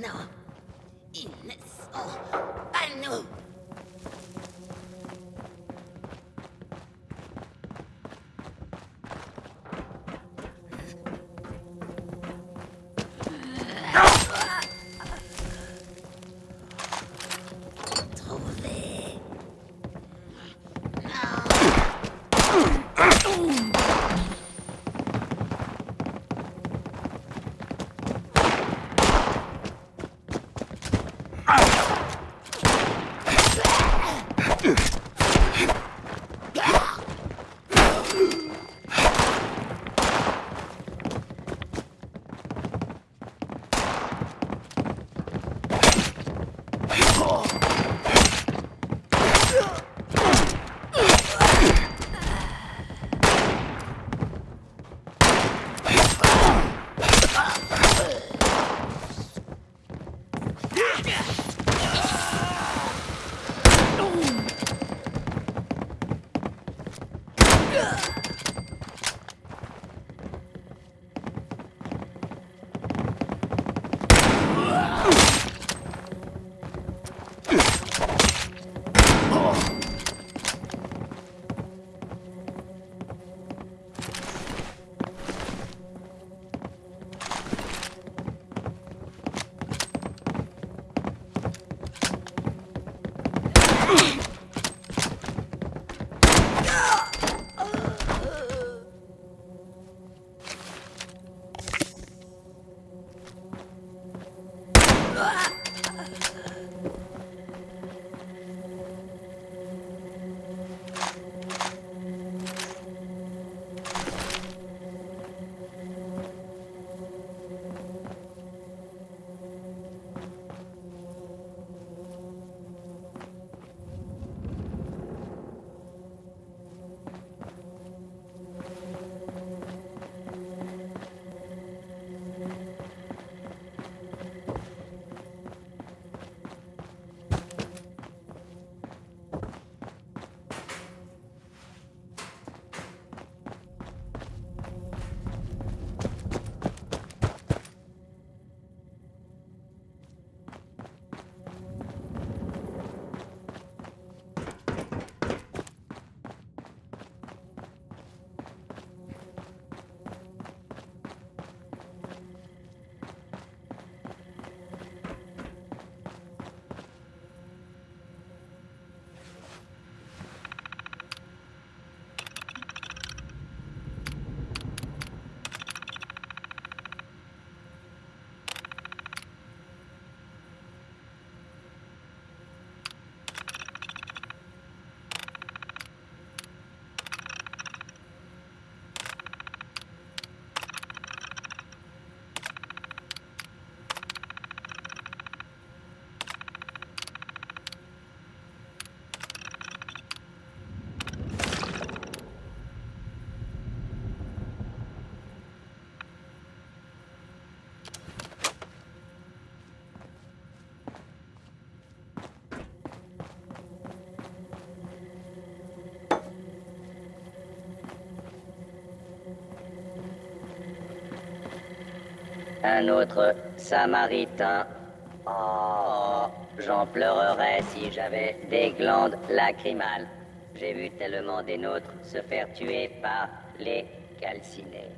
No. In soul. I know. Ah! Un autre samaritain. Oh, j'en pleurerais si j'avais des glandes lacrymales. J'ai vu tellement des nôtres se faire tuer par les calcinés.